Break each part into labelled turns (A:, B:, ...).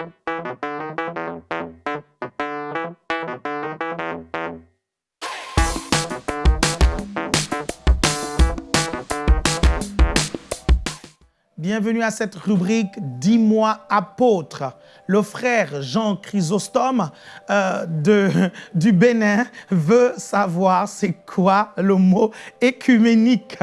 A: Thank you. Bienvenue à cette rubrique « Dis-moi apôtre ». Le frère Jean Chrysostome euh, de, du Bénin veut savoir c'est quoi le mot écuménique.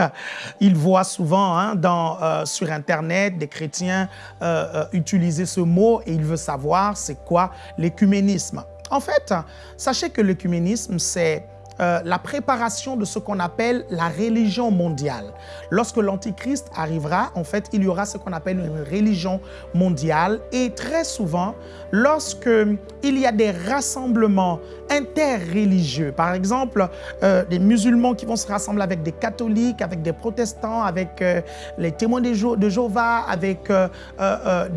A: Il voit souvent hein, euh, sur Internet des chrétiens euh, utiliser ce mot et il veut savoir c'est quoi l'écuménisme. En fait, sachez que l'écuménisme, c'est euh, la préparation de ce qu'on appelle la religion mondiale. Lorsque l'Antichrist arrivera, en fait, il y aura ce qu'on appelle une religion mondiale et très souvent, lorsque il y a des rassemblements interreligieux, par exemple, euh, des musulmans qui vont se rassembler avec des catholiques, avec des protestants, avec euh, les témoins de, Jéhovah, avec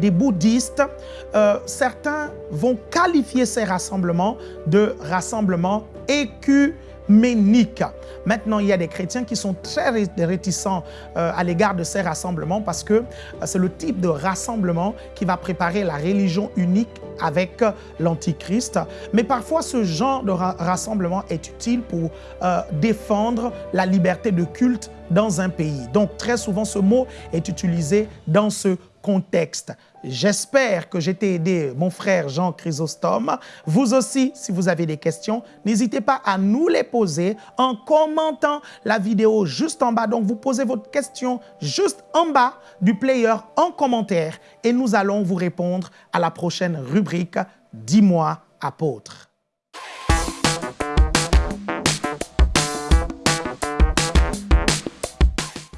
A: des bouddhistes, certains vont qualifier ces rassemblements de rassemblements écu Maintenant, il y a des chrétiens qui sont très réticents euh, à l'égard de ces rassemblements parce que euh, c'est le type de rassemblement qui va préparer la religion unique avec euh, l'Antichrist. Mais parfois, ce genre de rassemblement est utile pour défendre la liberté de culte dans un pays. Donc, très souvent, ce mot est utilisé dans ce contexte. J'espère que j'ai été aidé, mon frère Jean Chrysostome. Vous aussi, si vous avez des questions, n'hésitez pas à nous les poser en commentant la vidéo juste en bas. Donc, vous posez votre question juste en bas du player en commentaire et nous allons vous répondre à la prochaine rubrique « Dis-moi, apôtre ».